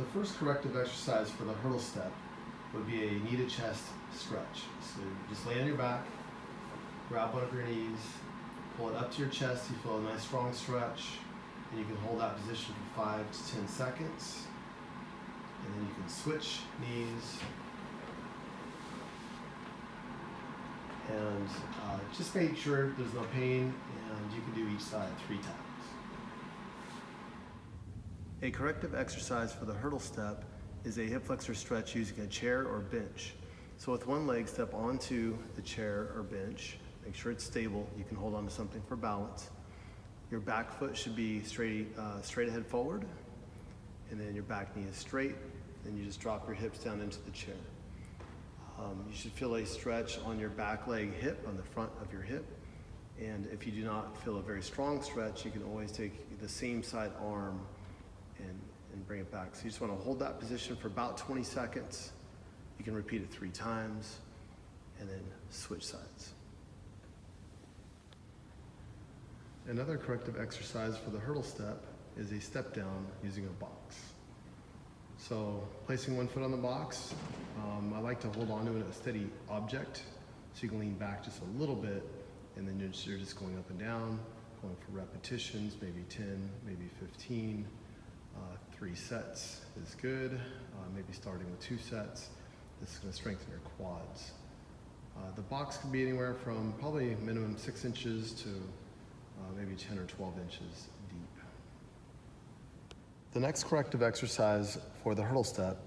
The first corrective exercise for the hurdle step would be a knee to chest stretch. So just lay on your back, grab one of your knees, pull it up to your chest. You feel a nice strong stretch, and you can hold that position for five to ten seconds. And then you can switch knees. And uh, just make sure there's no pain, and you can do each side three times. A corrective exercise for the hurdle step is a hip flexor stretch using a chair or bench. So with one leg, step onto the chair or bench. Make sure it's stable. You can hold on to something for balance. Your back foot should be straight, uh, straight ahead forward. And then your back knee is straight. Then you just drop your hips down into the chair. Um, you should feel a stretch on your back leg hip, on the front of your hip. And if you do not feel a very strong stretch, you can always take the same side arm and, and bring it back. So you just want to hold that position for about 20 seconds. You can repeat it three times and then switch sides. Another corrective exercise for the hurdle step is a step down using a box. So placing one foot on the box, um, I like to hold on to a steady object so you can lean back just a little bit and then you're just going up and down, going for repetitions, maybe 10, maybe 15. Uh, three sets is good, uh, maybe starting with two sets. This is going to strengthen your quads. Uh, the box can be anywhere from probably minimum six inches to uh, maybe 10 or 12 inches deep. The next corrective exercise for the hurdle step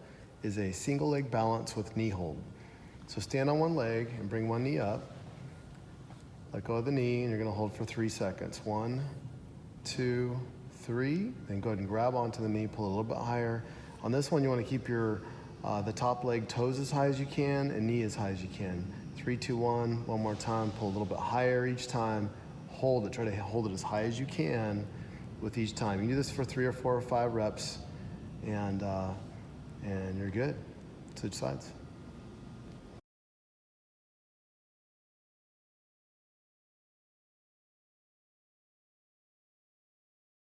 is a single leg balance with knee hold. So stand on one leg and bring one knee up. Let go of the knee and you're gonna hold for three seconds. One, two, three. Then go ahead and grab onto the knee, pull a little bit higher. On this one, you wanna keep your, uh, the top leg toes as high as you can and knee as high as you can. Three, two, one, one more time. Pull a little bit higher each time. Hold it, try to hold it as high as you can with each time. You do this for three or four or five reps and, uh, and you're good. Switch sides.